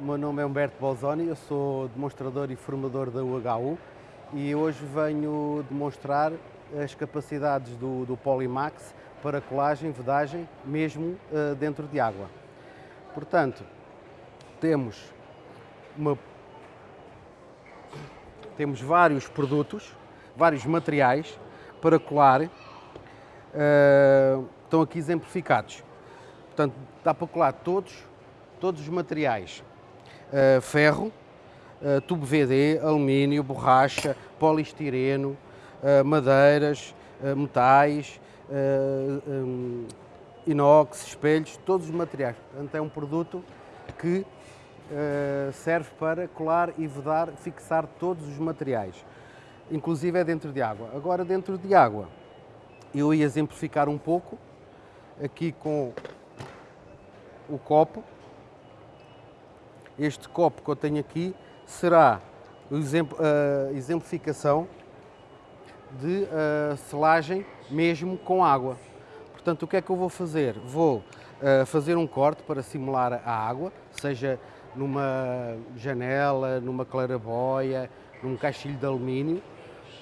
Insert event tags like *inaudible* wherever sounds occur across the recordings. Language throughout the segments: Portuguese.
o meu nome é Humberto Bolzoni, eu sou demonstrador e formador da UHU e hoje venho demonstrar as capacidades do, do Polymax para colagem, vedagem, mesmo uh, dentro de água. Portanto, temos, uma, temos vários produtos, vários materiais para colar, uh, estão aqui exemplificados. Portanto, dá para colar todos, todos os materiais. Uh, ferro, uh, tubo VD, alumínio, borracha, polistireno, uh, madeiras, metais, inox, espelhos, todos os materiais. Portanto, é um produto que serve para colar e vedar, fixar todos os materiais, inclusive é dentro de água. Agora, dentro de água, eu ia exemplificar um pouco, aqui com o copo. Este copo que eu tenho aqui será a exemplificação de uh, selagem mesmo com água. Portanto, o que é que eu vou fazer? Vou uh, fazer um corte para simular a água, seja numa janela, numa claraboia, num caixilho de alumínio.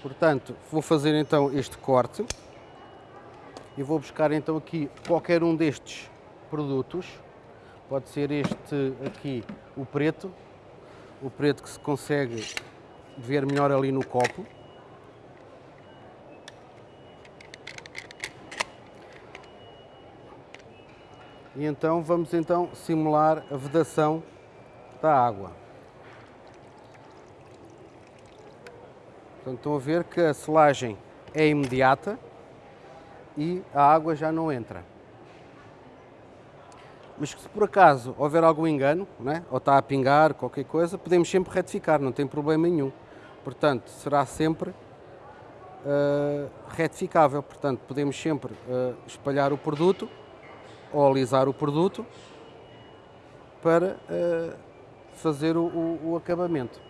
Portanto, vou fazer então este corte e vou buscar então aqui qualquer um destes produtos Pode ser este aqui, o preto, o preto que se consegue ver melhor ali no copo. E então vamos então simular a vedação da água. Portanto, estão a ver que a selagem é imediata e a água já não entra. Mas se por acaso houver algum engano, né, ou está a pingar qualquer coisa, podemos sempre retificar, não tem problema nenhum. Portanto, será sempre uh, retificável. Portanto, podemos sempre uh, espalhar o produto ou alisar o produto para uh, fazer o, o, o, acabamento.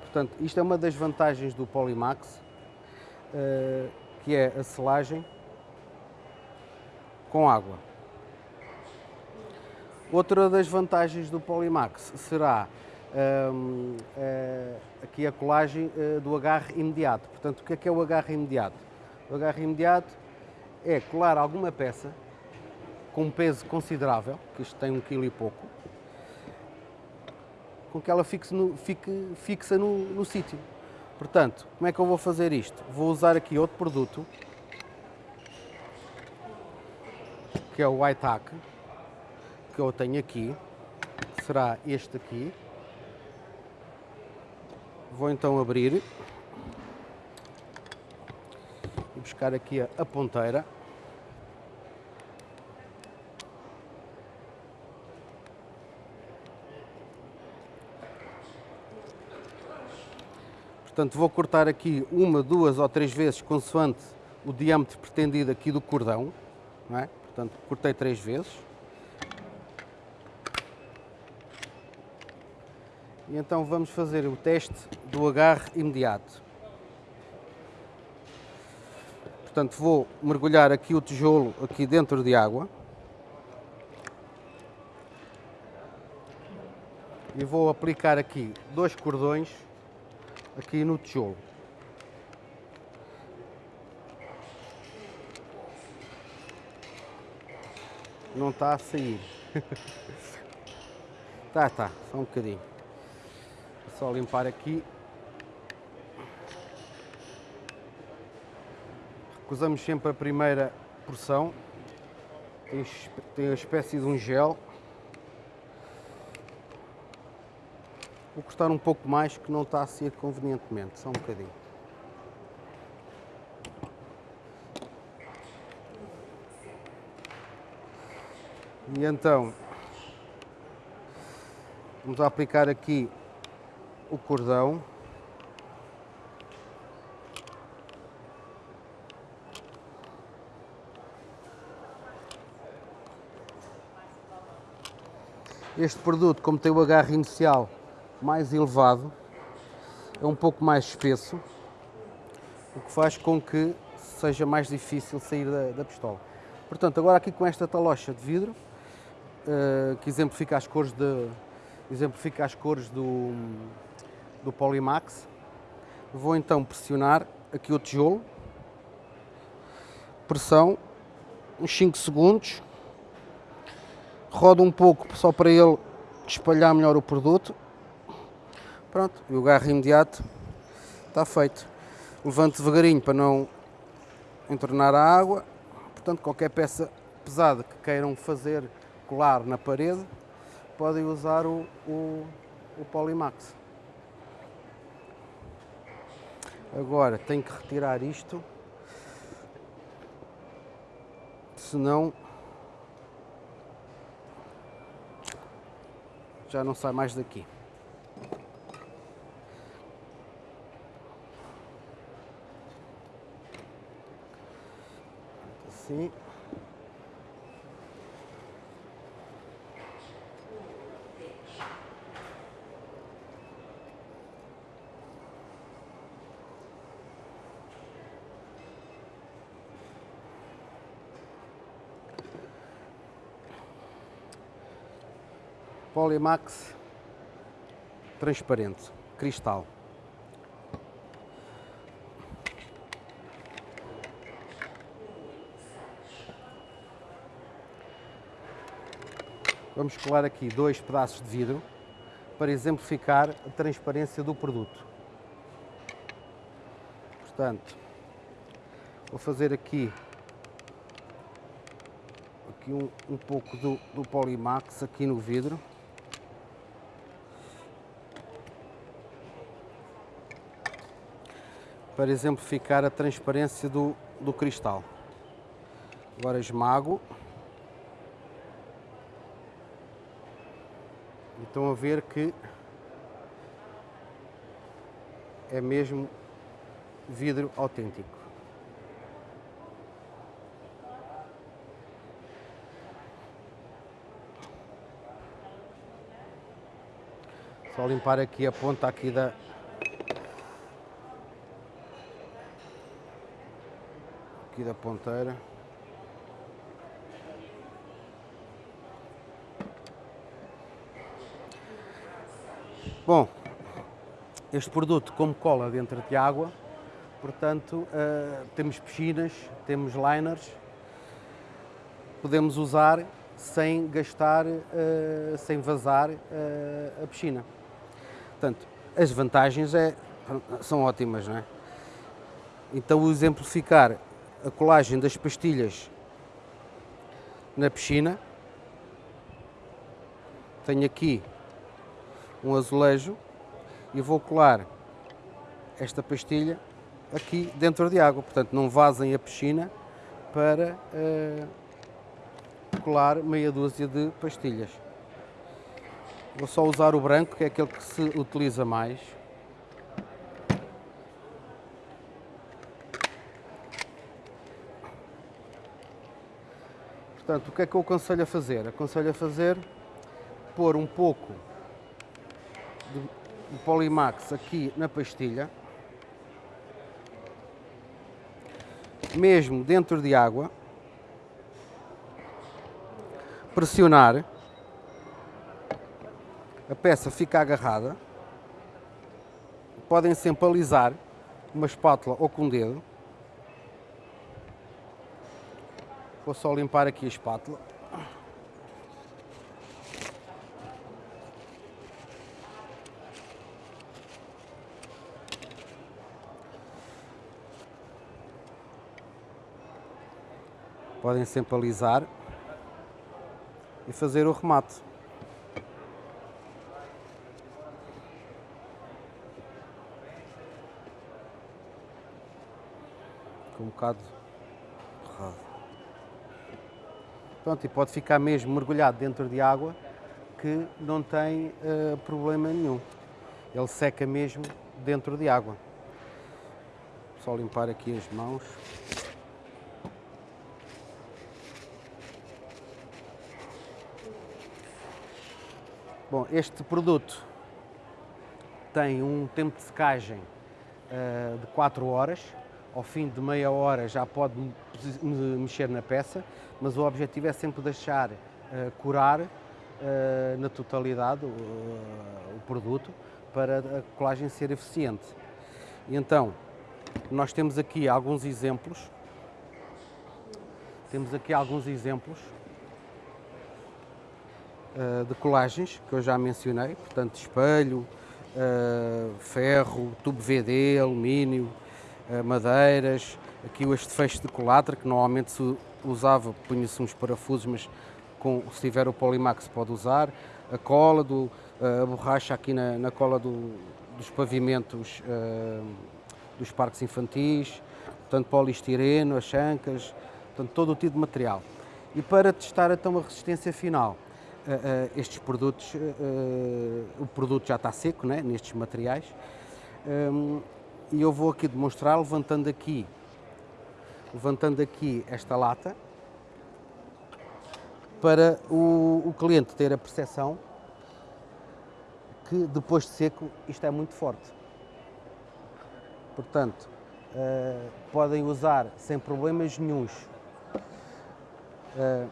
Portanto, isto é uma das vantagens do Polymax, que é a selagem com água. Outra das vantagens do Polymax será um, uh, eh, aqui a colagem uh, do agarre imediato. Portanto, o que é que é o agarre imediato? O agarre imediato é colar alguma peça com um peso considerável, que isto tem um quilo e pouco, com que ela fixe no, fique fixa no, no sítio. Portanto, como é que eu vou fazer isto? Vou usar aqui outro produto, que é o White Hack, que eu tenho aqui será este aqui. Vou então abrir e buscar aqui a, a ponteira. Portanto, vou cortar aqui uma, duas ou três vezes, consoante o diâmetro pretendido aqui do cordão. É? Portanto, cortei três vezes. E então vamos fazer o teste do agarre imediato. Portanto, vou mergulhar aqui o tijolo aqui dentro de água. E vou aplicar aqui dois cordões aqui no tijolo. Não está a sair. *laughs* tá, tá, só um bocadinho. Só limpar aqui. Recusamos sempre a primeira porção. Tem, tem a espécie de um gel. Vou cortar um pouco mais que não está a ser convenientemente, só um bocadinho. E então, vamos aplicar aqui o cordão. Este produto, como tem o agarre inicial mais elevado, é um pouco mais espesso, o que faz com que seja mais difícil sair da, da pistola. Portanto, agora aqui com esta talocha de vidro, uh, que exemplifica as cores de, exemplifica as cores do, do Polimax. Vou então pressionar aqui o tijolo, pressão, uns 5 segundos, rodo um pouco só para ele espalhar melhor o produto. Pronto, e o garro imediato está feito. Levanto devagarinho para não entornar a água. Portanto, qualquer peça pesada que queiram fazer colar na parede, podem usar o, o, o Polimax. Agora tenho que retirar isto, senão já não sai mais daqui. Assim. Polimax transparente, cristal. Vamos colar aqui dois pedaços de vidro para exemplificar a transparência do produto. Portanto, vou fazer aqui, aqui um, um pouco do, do Polimax aqui no vidro. Para exemplificar a transparência do, do cristal. Agora esmago. E estão a ver que é mesmo vidro autêntico. Só limpar aqui a ponta aqui da, aqui da ponteira. Bom, este produto como cola dentro de água, portanto uh, temos piscinas, temos liners, podemos usar sem gastar, uh, sem vazar uh, a piscina. Portanto, as vantagens é, são ótimas, não é? Então, exemplificar a colagem das pastilhas na piscina. Tenho aqui um azulejo e vou colar esta pastilha aqui dentro de água, portanto não vazem a piscina para uh, colar meia dúzia de pastilhas. Vou só usar o branco, que é aquele que se utiliza mais. Portanto, o que é que eu aconselho a fazer? Aconselho a fazer pôr um pouco de Polimax aqui na pastilha, mesmo dentro de água, pressionar, a peça fica agarrada, podem sempre alisar uma espátula ou com o dedo, Vou só limpar aqui a espátula. Podem sempre alisar e fazer o remate. Um bocado errado. Pronto, e pode ficar mesmo mergulhado dentro de água que não tem uh, problema nenhum. Ele seca mesmo dentro de água. Só limpar aqui as mãos. Bom, este produto tem um tempo de secagem uh, de 4 horas. Ao fim de meia hora já pode mexer na peça mas o objetivo é sempre deixar uh, curar uh, na totalidade uh, o produto para a colagem ser eficiente. Então, nós temos aqui alguns exemplos. Temos aqui alguns exemplos de colagens que eu já mencionei, portanto, espelho, ferro, tubo VD, alumínio, madeiras, aqui este fecho de colatra que normalmente se usava, punha-se uns parafusos, mas com, se tiver o Polimax pode usar, a cola, do, a borracha aqui na, na cola do, dos pavimentos uh, dos parques infantis, portanto polistireno, as chancas, portanto todo o tipo de material. E para testar então a resistência final, uh, uh, estes produtos, o produto já está seco né, nestes materiais, um, e eu vou aqui demonstrar levantando aqui levantando aqui esta lata para o, o cliente ter a percepção que depois de seco isto é muito forte. Portanto, uh, podem usar sem problemas nenhums uh,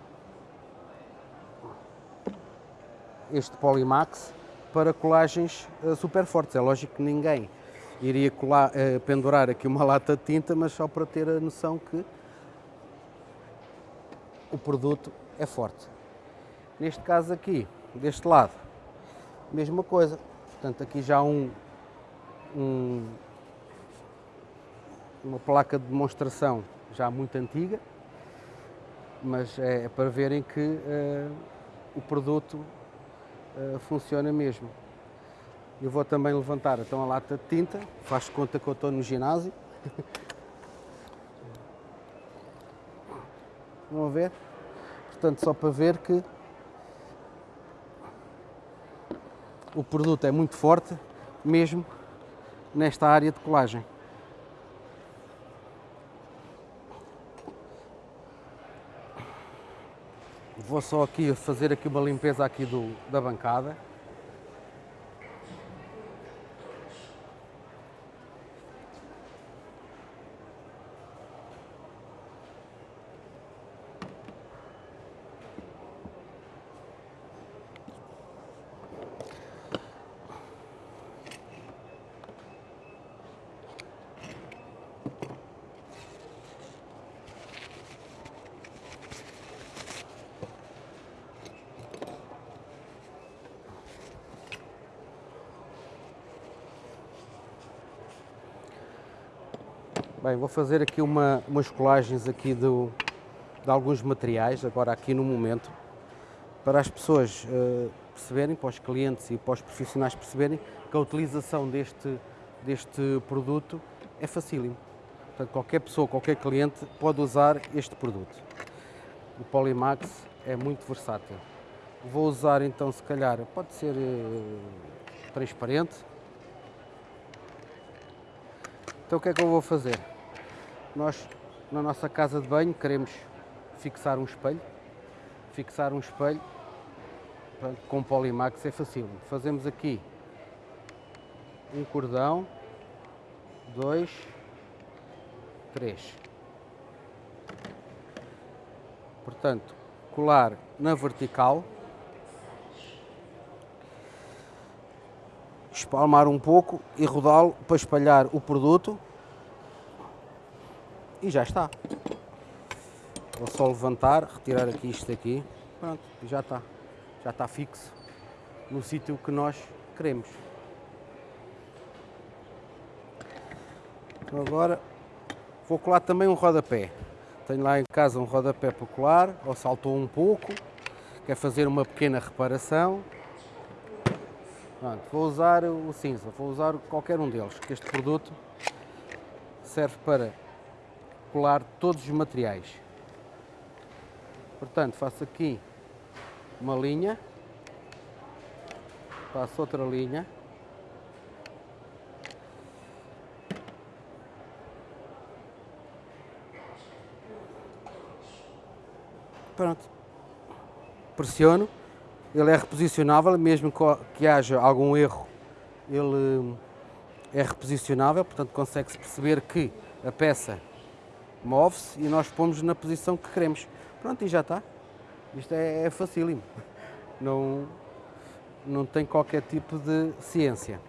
este Polimax para colagens uh, super fortes. É lógico que ninguém iria colar, uh, pendurar aqui uma *laughs* lata de tinta, mas só para ter a noção que o produto é forte. Neste caso aqui, deste lado, mesma coisa. Portanto, aqui já um, um uma placa de demonstração já muito antiga, mas é para verem que uh, o produto uh, funciona mesmo. Eu vou também levantar então a lata de tinta, faz conta que eu estou no ginásio. Vão ver? Portanto, só para ver que o produto é muito forte, mesmo nesta área de colagem. Vou só aqui fazer aqui uma limpeza aqui do, da bancada. Bem, vou fazer aqui uma, umas colagens aqui do, de alguns materiais, agora aqui no momento, para as pessoas uh, perceberem, para os clientes e para os profissionais perceberem que a utilização deste, deste produto é facílimo. Portanto, qualquer pessoa, qualquer cliente pode usar este produto. O Polymax é muito versátil. Vou usar então, se calhar, pode ser uh, transparente, então o que é que eu vou fazer? Nós, na nossa casa de banho, queremos fixar um espelho. Fixar um espelho com polimax é fácil. Fazemos aqui um cordão, dois, três. Portanto, colar na vertical, espalmar um pouco e rodá-lo para espalhar o produto e já está. Vou só levantar, retirar aqui isto aqui, pronto, já está. Já está fixo no sítio que nós queremos. Então agora vou colar também um rodapé. Tenho lá em casa um rodapé para colar, ou saltou um pouco, quer fazer uma pequena reparação. Pronto, vou usar o cinza, vou usar qualquer um deles, que este produto serve para colar todos os materiais. Portanto, faço aqui uma linha, faço outra linha, pronto, pressiono. Ele é reposicionável, mesmo que haja algum erro, ele é reposicionável, portanto consegue-se perceber que a peça move-se e nós pomos na posição que queremos. Pronto, e já está. Isto é, é facílimo. não, não tem qualquer tipo de ciência.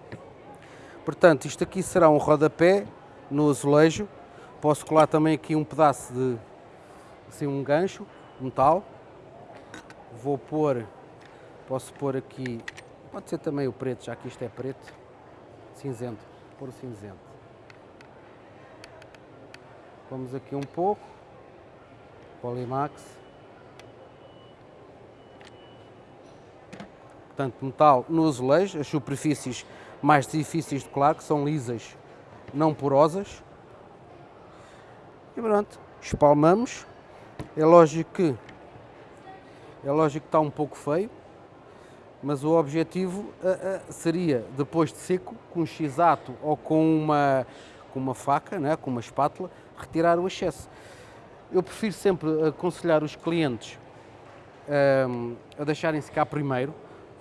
Portanto, isto aqui será um rodapé no azulejo. Posso colar também aqui um pedaço de assim, um gancho, metal. Vou pôr, posso pôr aqui, pode ser também o preto, já que isto é preto, cinzento, pôr o cinzento. Vamos aqui um pouco, Polimax. Portanto, metal no azulejo, as superfícies mais difíceis de colar, que são lisas, não porosas. E pronto, espalmamos. É lógico que é lógico que está um pouco feio, mas o objetivo uh, uh, seria, depois de seco, com um x-ato ou com uma, com uma faca, né, com uma espátula, retirar o excesso. Eu prefiro sempre aconselhar os clientes um, a deixarem secar primeiro,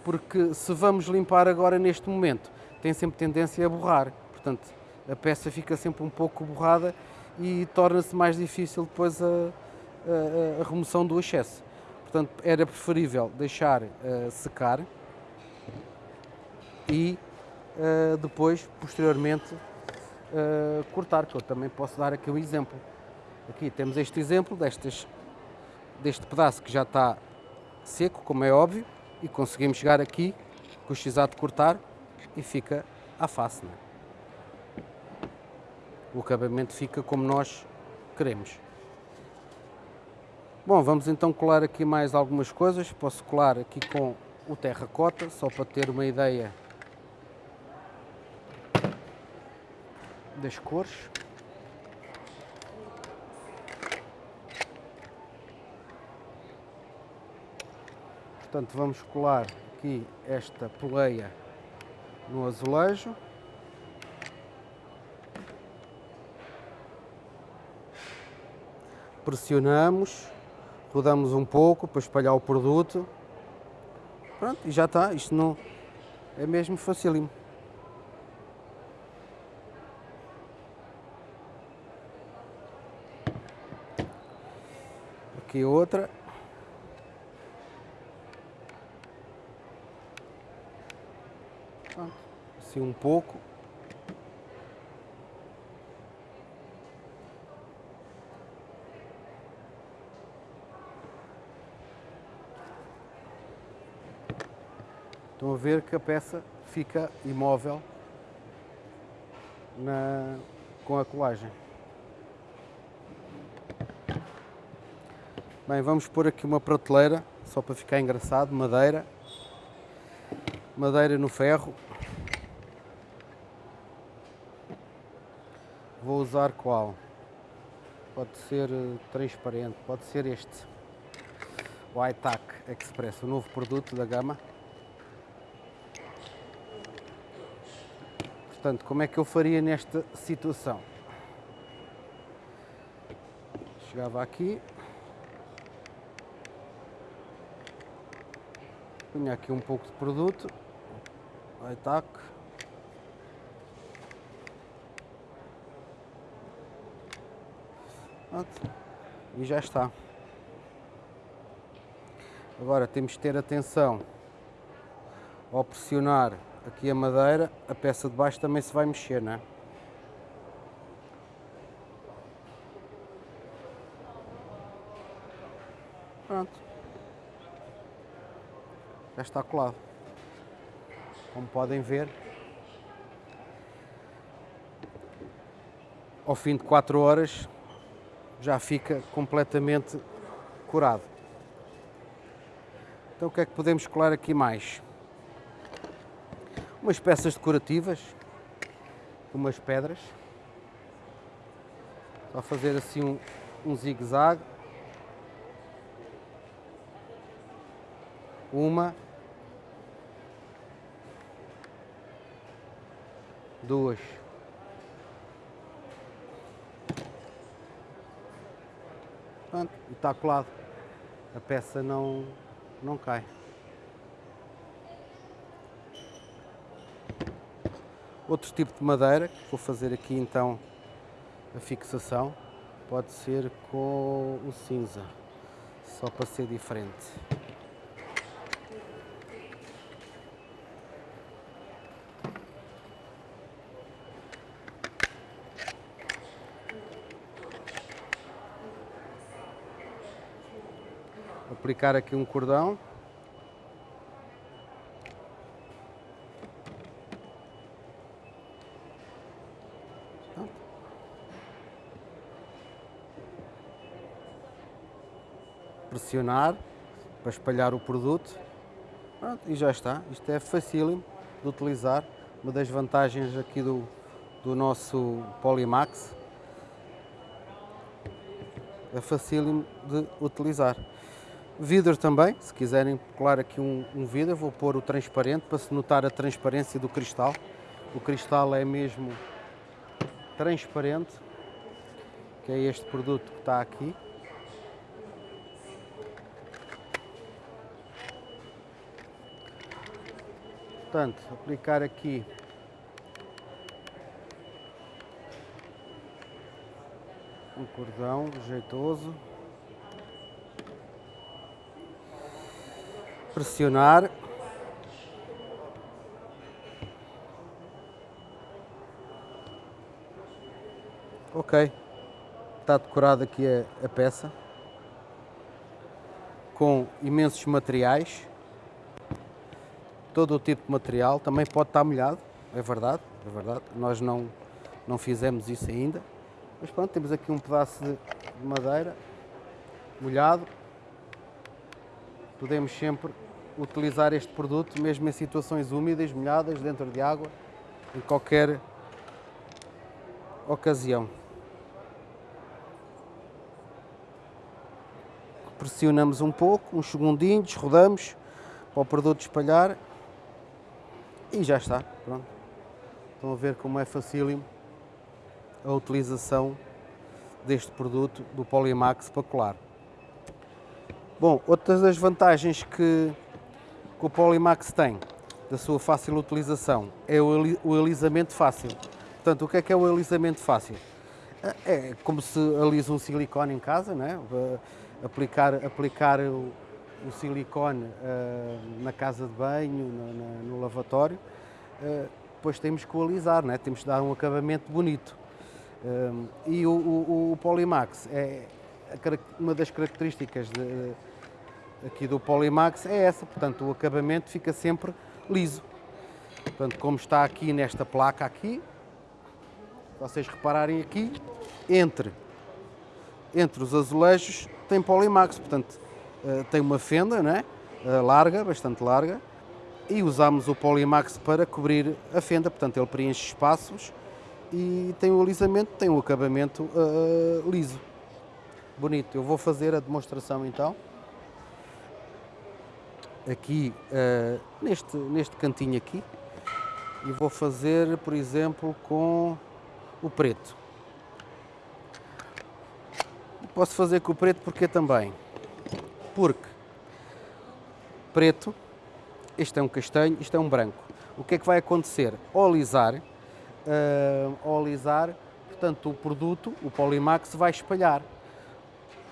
porque se vamos limpar agora neste momento, tem sempre tendência a borrar. Portanto, a peça fica sempre um pouco borrada e torna-se mais difícil depois a, a, a, remoção do excesso. Portanto, era preferível deixar uh, secar e uh, depois, posteriormente, uh, cortar, que eu também posso dar aqui um exemplo. Aqui temos este exemplo destes, deste pedaço que já está seco, como é óbvio, e conseguimos chegar aqui com o x de cortar e fica à face. É? O acabamento fica como nós queremos. Bom, vamos então colar aqui mais algumas coisas. Posso colar aqui com o terracota, só para ter uma ideia das cores. Portanto, vamos colar aqui esta poleia no azulejo. Pressionamos, rodamos um pouco para espalhar o produto. Pronto, e já está. Isto não é mesmo facílimo. Aqui outra. Assim um pouco. Estão a ver que a peça fica imóvel na, com a colagem. Bem, vamos pôr aqui uma prateleira, só para ficar engraçado, madeira. Madeira no ferro. Vou usar qual? Pode ser eh, transparente, pode ser este. O iTac Express, o novo produto da gama. Portanto, como é que eu faria nesta situação? Chegava aqui, Punha aqui um pouco de produto, vai tac. E já está. Agora temos de ter atenção ao pressionar aqui a madeira, a peça de baixo também se vai mexer, não é? Pronto já está colado. Como podem ver, ao fim de 4 horas já fica completamente curado. Então o que é que podemos colar aqui mais? Umas peças decorativas, umas pedras. Só fazer assim um, um zigue-zague. Uma, duas. Pronto, está colado. A peça não, não cai. Outro tipo de madeira, vou fazer aqui então a fixação, pode ser com o cinza, só para ser diferente. Aplicar aqui um cordão. Pressionar para espalhar o produto. Pronto, e já está. Isto é facílimo de utilizar. Uma das vantagens aqui do, do nosso Polymax é facílimo de utilizar. Vidro também, se quiserem colar aqui um, um vidro, vou pôr o transparente para se notar a transparência do cristal. O cristal é mesmo transparente, que é este produto que está aqui. Portanto, aplicar aqui um cordão jeitoso. Pressionar. Ok, está decorada aqui a, a peça. Com imensos materiais, todo o tipo de material, também pode estar molhado, é verdade, é verdade, nós não, não fizemos isso ainda, mas pronto, temos aqui um pedaço de madeira molhado. Podemos sempre utilizar este produto mesmo em situações úmidas, molhadas, dentro de água, em qualquer ocasião. Pressionamos um pouco, uns segundinhos, rodamos para o produto espalhar e já está, pronto. Estão a ver como é facílimo a utilização deste produto do Polymax para colar. Bom, outras das vantagens que, que o Polymax tem da sua fácil utilização é o, o alisamento fácil. Portanto, o que é que é o alisamento fácil? É como se alisa um silicone em casa, né? aplicar, aplicar o, o silicone uh, na casa de banho, no, no lavatório, uh, depois temos que o alisar, né? temos que dar um acabamento bonito. Um, e o, o, o, Polymax é uma das características de, aqui do Polymax é essa, portanto o acabamento fica sempre liso. Portanto, como está aqui nesta placa aqui, vocês repararem aqui, entre, entre os azulejos tem Polymax, portanto uh, tem uma fenda né, larga, bastante larga, e usamos o Polymax para cobrir a fenda, portanto ele preenche espaços e tem o alisamento, tem o acabamento uh, liso. Bonito. Eu vou fazer a demonstração então. Aqui, uh, neste, neste cantinho aqui. E vou fazer, por exemplo, com o preto. Posso fazer com o preto porque também? Porque preto, este é um castanho, isto é um branco. O que é que vai acontecer? Ao alisar, uh, ao portanto o produto, o Polimax, vai espalhar.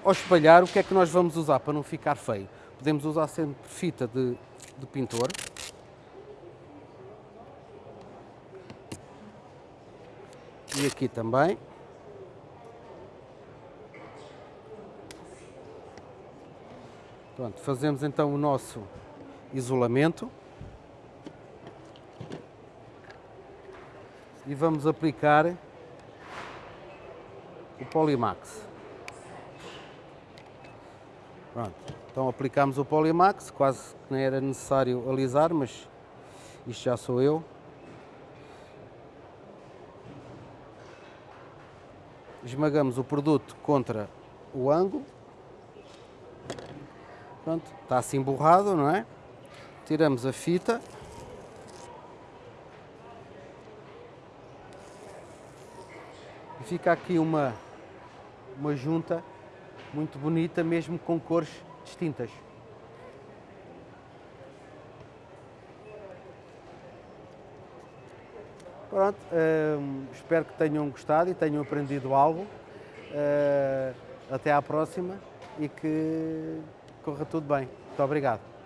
Ao espalhar, o que é que nós vamos usar para não ficar feio? Podemos usar sempre fita de, de pintor. E aqui também. Pronto, fazemos então o nosso isolamento. e vamos aplicar o Polimax. Pronto, então aplicamos o Polimax, quase que nem era necessário alisar, mas isto já sou eu. Esmagamos o produto contra o ângulo. Pronto, está assim borrado, não é? Tiramos a fita. fica aqui uma, uma junta muito bonita, mesmo com cores distintas. Pronto, uh, espero que tenham gostado e tenham aprendido algo. Uh, até à próxima e que corra tudo bem. Muito obrigado.